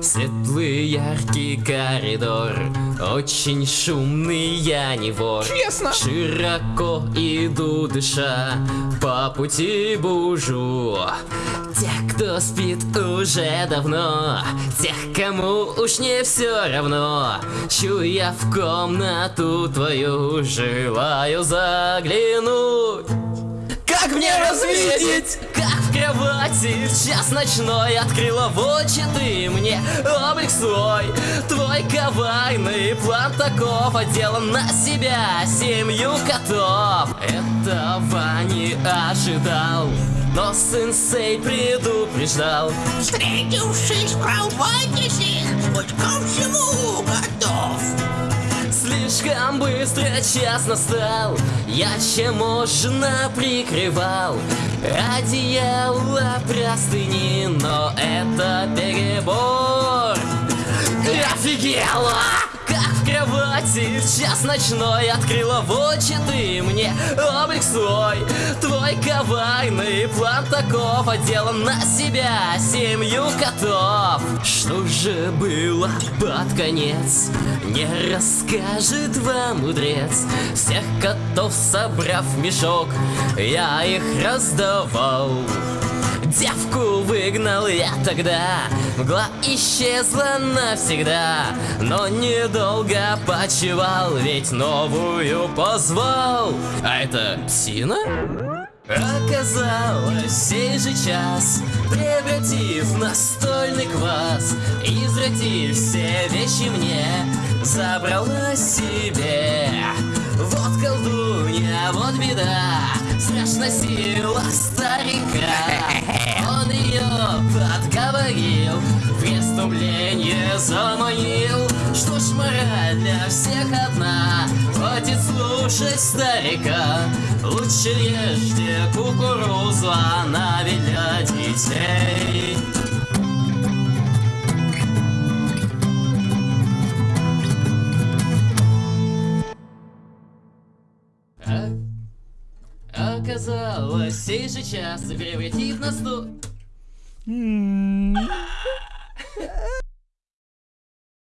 Светлый яркий коридор Очень шумный, я не вор. Честно? Широко иду дыша По пути бужу. Тех, кто спит уже давно Тех, кому уж не все равно Чуя в комнату твою Желаю заглянуть как мне развидеть? Как в кровати в час ночной Открыла в очи ты мне облик свой Твой коварный план таков Отделан на себя семью котов Этого не ожидал но сенсей предупреждал Встретившись в кровати сих, будь ко всему. Слишком быстро час настал. Я чем можно прикрывал? Одеяло простыни Но это перебор. Офигела! В час ночной Открыла в очи ты мне. Облик свой Твой коварный план таков. Отделан на себя семью котов. Что же было под конец? Не расскажет вам мудрец. Всех котов собрав в мешок Я их раздавал Девку выгнал я тогда. Мгла исчезла навсегда. Но недолго почевал Ведь новую позвал. А это псина? Оказалось, сей же час Превратив настольный квас Извратив все вещи мне Забрала себе. Вот колдунья, вот беда Страшна сила старика. Он ее подговорил преступление заманил. Что ж мораль для всех одна? Хватит слушать старика. Лучше ешьте кукурузу Она ведь для детей Оказалось, сей же час превратив нас в...